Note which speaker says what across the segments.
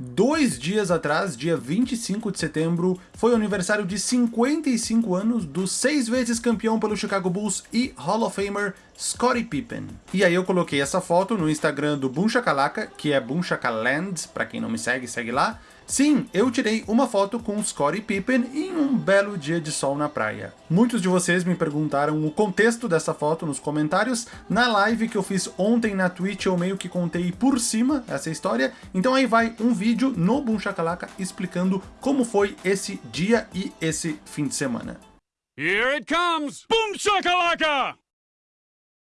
Speaker 1: Dois dias atrás, dia 25 de setembro, foi o aniversário de 55 anos do seis vezes campeão pelo Chicago Bulls e Hall of Famer Scottie Pippen. E aí eu coloquei essa foto no Instagram do Boom Shakalaka, que é Boom Shakaland, pra quem não me segue, segue lá. Sim, eu tirei uma foto com Scottie Pippen em um belo dia de sol na praia. Muitos de vocês me perguntaram o contexto dessa foto nos comentários. Na live que eu fiz ontem na Twitch eu meio que contei por cima essa história, então aí vai um vídeo no Boom Shakalaka explicando como foi esse dia e esse fim de semana.
Speaker 2: Here it comes! Boom shakalaka!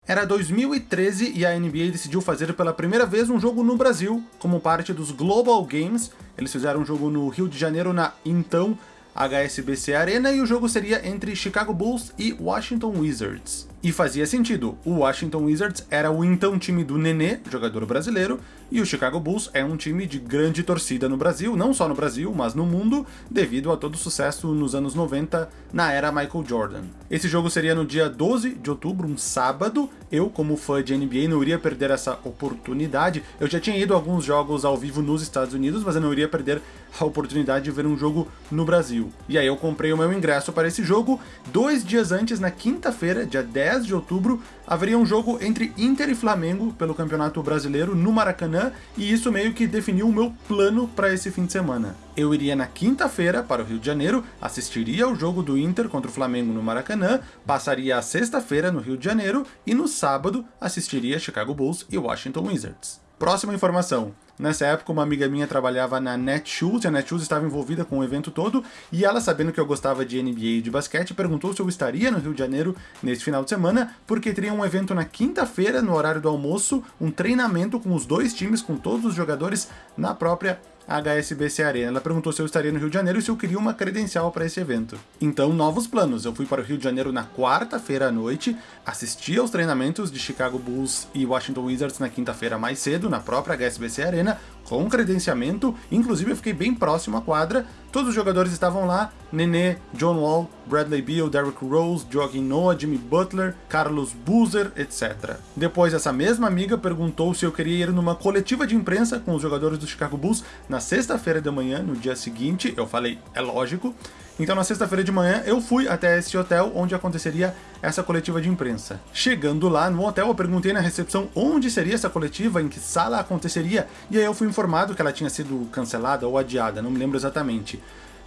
Speaker 1: Era 2013 e a NBA decidiu fazer pela primeira vez um jogo no Brasil, como parte dos Global Games. Eles fizeram um jogo no Rio de Janeiro na então HSBC Arena e o jogo seria entre Chicago Bulls e Washington Wizards. E fazia sentido, o Washington Wizards era o então time do Nenê, jogador brasileiro, e o Chicago Bulls é um time de grande torcida no Brasil, não só no Brasil, mas no mundo, devido a todo o sucesso nos anos 90 na era Michael Jordan. Esse jogo seria no dia 12 de outubro, um sábado. Eu, como fã de NBA, não iria perder essa oportunidade. Eu já tinha ido a alguns jogos ao vivo nos Estados Unidos, mas eu não iria perder a oportunidade de ver um jogo no Brasil. E aí eu comprei o meu ingresso para esse jogo. Dois dias antes, na quinta-feira, dia 10 10 de outubro, haveria um jogo entre Inter e Flamengo pelo Campeonato Brasileiro no Maracanã, e isso meio que definiu o meu plano para esse fim de semana. Eu iria na quinta-feira para o Rio de Janeiro, assistiria ao jogo do Inter contra o Flamengo no Maracanã, passaria a sexta-feira no Rio de Janeiro e no sábado assistiria Chicago Bulls e Washington Wizards. Próxima informação. Nessa época, uma amiga minha trabalhava na Netshoes, e a Netshoes estava envolvida com o evento todo, e ela, sabendo que eu gostava de NBA e de basquete, perguntou se eu estaria no Rio de Janeiro nesse final de semana, porque teria um evento na quinta-feira, no horário do almoço, um treinamento com os dois times, com todos os jogadores na própria HSBC Arena. Ela perguntou se eu estaria no Rio de Janeiro e se eu queria uma credencial para esse evento. Então, novos planos. Eu fui para o Rio de Janeiro na quarta-feira à noite, assisti aos treinamentos de Chicago Bulls e Washington Wizards na quinta-feira mais cedo, na própria HSBC Arena, com credenciamento, inclusive eu fiquei bem próximo à quadra, todos os jogadores estavam lá, Nenê, John Wall, Bradley Beal, Derrick Rose, Joaquim Noah, Jimmy Butler, Carlos Boozer, etc. Depois essa mesma amiga perguntou se eu queria ir numa coletiva de imprensa com os jogadores do Chicago Bulls na sexta-feira de manhã, no dia seguinte, eu falei, é lógico, então na sexta-feira de manhã eu fui até esse hotel onde aconteceria essa coletiva de imprensa. Chegando lá no hotel eu perguntei na recepção onde seria essa coletiva, em que sala aconteceria, e aí eu fui informado que ela tinha sido cancelada ou adiada, não me lembro exatamente.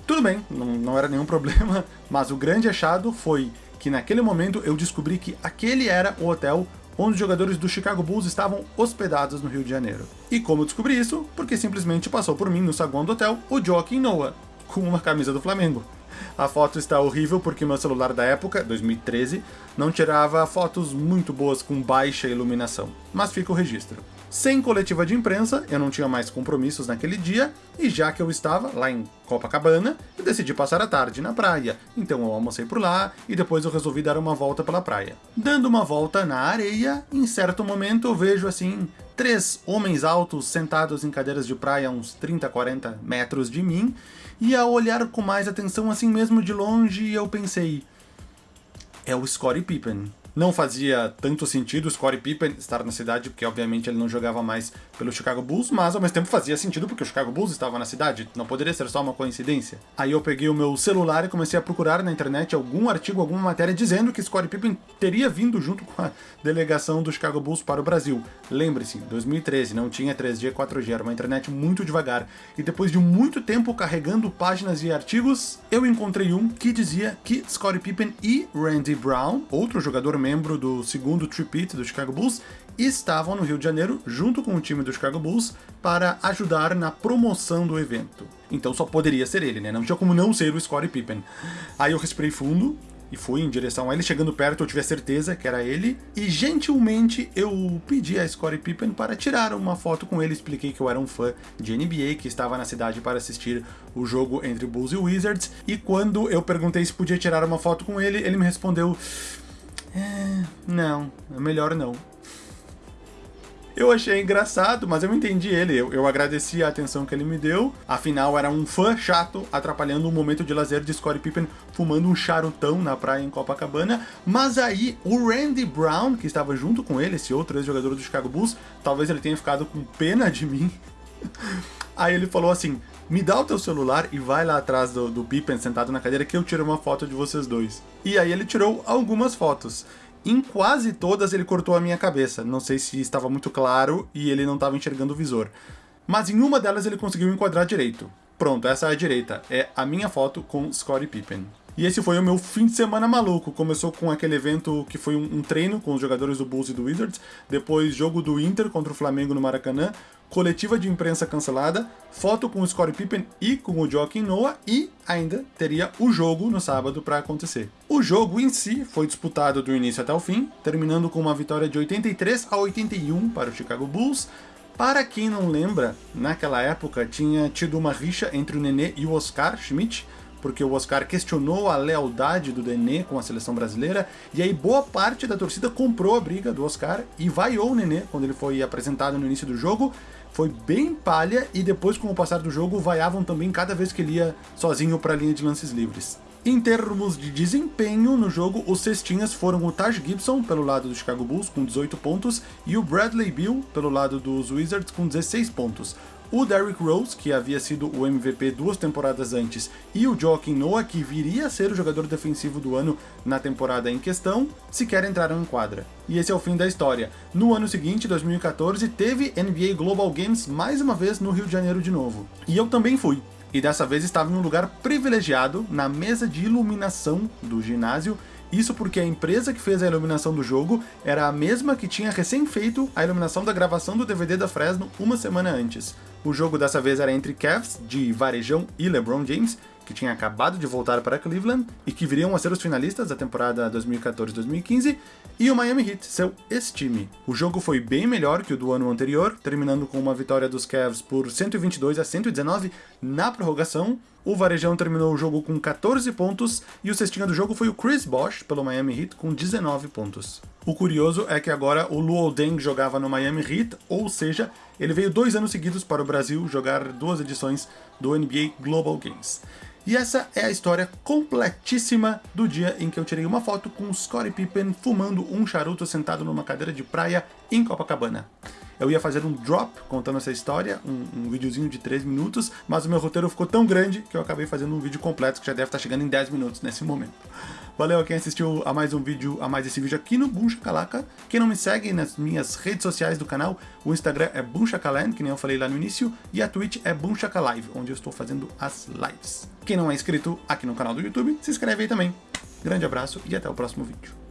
Speaker 1: Tudo bem, não, não era nenhum problema, mas o grande achado foi que naquele momento eu descobri que aquele era o hotel onde os jogadores do Chicago Bulls estavam hospedados no Rio de Janeiro. E como eu descobri isso? Porque simplesmente passou por mim no saguão do hotel o Joaquim Noah, com uma camisa do Flamengo. A foto está horrível porque meu celular da época, 2013, não tirava fotos muito boas com baixa iluminação, mas fica o registro. Sem coletiva de imprensa, eu não tinha mais compromissos naquele dia, e já que eu estava lá em Copacabana, eu decidi passar a tarde na praia. Então eu almocei por lá, e depois eu resolvi dar uma volta pela praia. Dando uma volta na areia, em certo momento eu vejo assim, três homens altos sentados em cadeiras de praia a uns 30, 40 metros de mim, e ao olhar com mais atenção assim mesmo de longe, eu pensei, é o Scottie Pippen. Não fazia tanto sentido o Scottie Pippen estar na cidade, porque obviamente ele não jogava mais pelo Chicago Bulls, mas ao mesmo tempo fazia sentido porque o Chicago Bulls estava na cidade, não poderia ser só uma coincidência. Aí eu peguei o meu celular e comecei a procurar na internet algum artigo, alguma matéria dizendo que Scottie Pippen teria vindo junto com a delegação do Chicago Bulls para o Brasil. Lembre-se, 2013, não tinha 3G, 4G, era uma internet muito devagar, e depois de muito tempo carregando páginas e artigos, eu encontrei um que dizia que Scottie Pippen e Randy Brown, outro jogador membro do segundo tripit do Chicago Bulls, estavam no Rio de Janeiro junto com o time do Chicago Bulls para ajudar na promoção do evento. Então só poderia ser ele, né? Não tinha como não ser o Scottie Pippen. Aí eu respirei fundo, e fui em direção a ele, chegando perto eu tive a certeza que era ele, e gentilmente eu pedi a Scottie Pippen para tirar uma foto com ele, expliquei que eu era um fã de NBA, que estava na cidade para assistir o jogo entre Bulls e Wizards, e quando eu perguntei se podia tirar uma foto com ele, ele me respondeu não, é melhor não. Eu achei engraçado, mas eu entendi ele. Eu, eu, agradeci a atenção que ele me deu. Afinal, era um fã chato atrapalhando um momento de lazer de Scottie Pippen fumando um charutão na praia em Copacabana. Mas aí, o Randy Brown, que estava junto com ele, esse outro ex-jogador do Chicago Bulls, talvez ele tenha ficado com pena de mim Aí ele falou assim: me dá o teu celular e vai lá atrás do, do Pippen sentado na cadeira que eu tiro uma foto de vocês dois. E aí ele tirou algumas fotos. Em quase todas ele cortou a minha cabeça. Não sei se estava muito claro e ele não estava enxergando o visor. Mas em uma delas ele conseguiu enquadrar direito. Pronto, essa é a direita. É a minha foto com Scottie Pippen. E esse foi o meu fim de semana maluco. Começou com aquele evento que foi um, um, treino com os jogadores do Bulls e do Wizards, depois jogo do Inter contra o Flamengo no Maracanã, coletiva de imprensa cancelada, foto com o Scottie Pippen e com o Joaquim Noah e ainda teria o jogo no sábado para acontecer. O jogo em si foi disputado do início até o fim, terminando com uma vitória de 83 a 81 para o Chicago Bulls. Para quem não lembra, naquela época tinha tido uma rixa entre o Nenê e o Oscar Schmidt, porque o Oscar questionou a lealdade do Nenê com a seleção brasileira, e aí boa parte da torcida comprou a briga do Oscar e vaiou o Nenê quando ele foi apresentado no início do jogo. Foi bem palha e depois, com o passar do jogo, vaiavam também cada vez que ele ia sozinho para a linha de lances livres. Em termos de desempenho no jogo, os cestinhas foram o Taj Gibson pelo lado do Chicago Bulls com 18 pontos e o Bradley Beal pelo lado dos Wizards com 16 pontos. O Derrick Rose, que havia sido o MVP duas temporadas antes, e o Joaquim Noah, que viria a ser o jogador defensivo do ano na temporada em questão, sequer entraram em quadra. E esse é o fim da história. No ano seguinte, 2014, teve NBA Global Games mais uma vez no Rio de Janeiro de novo. E eu também fui. E dessa vez estava em um lugar privilegiado, na mesa de iluminação do ginásio, isso porque a empresa que fez a iluminação do jogo era a mesma que tinha recém feito a iluminação da gravação do DVD da Fresno uma semana antes. O jogo dessa vez era entre Cavs, de Varejão e LeBron James, que tinha acabado de voltar para Cleveland e que viriam a ser os finalistas da temporada 2014-2015, e o Miami Heat, seu ex-time. O jogo foi bem melhor que o do ano anterior, terminando com uma vitória dos Cavs por 122 a 119 na prorrogação. O Varejão terminou o jogo com 14 pontos e o cestinha do jogo foi o Chris Bosh pelo Miami Heat com 19 pontos. O curioso é que agora o Luol Deng jogava no Miami Heat, ou seja, ele veio dois anos seguidos para o Brasil jogar duas edições do NBA Global Games. E essa é a história completíssima do dia em que eu tirei uma foto com Scottie Pippen fumando um charuto sentado numa cadeira de praia em Copacabana. Eu ia fazer um drop contando essa história, um, um videozinho de 3 minutos, mas o meu roteiro ficou tão grande que eu acabei fazendo um vídeo completo que já deve estar chegando em 10 minutos nesse momento. Valeu a quem assistiu a mais um vídeo, a mais esse vídeo aqui no Boom Shakalaka. Quem não me segue nas minhas redes sociais do canal, o Instagram é Boom que nem eu falei lá no início, e a Twitch é Boom Live, onde eu estou fazendo as lives. Quem não é inscrito aqui no canal do YouTube, se inscreve aí também. Grande abraço e até o próximo vídeo.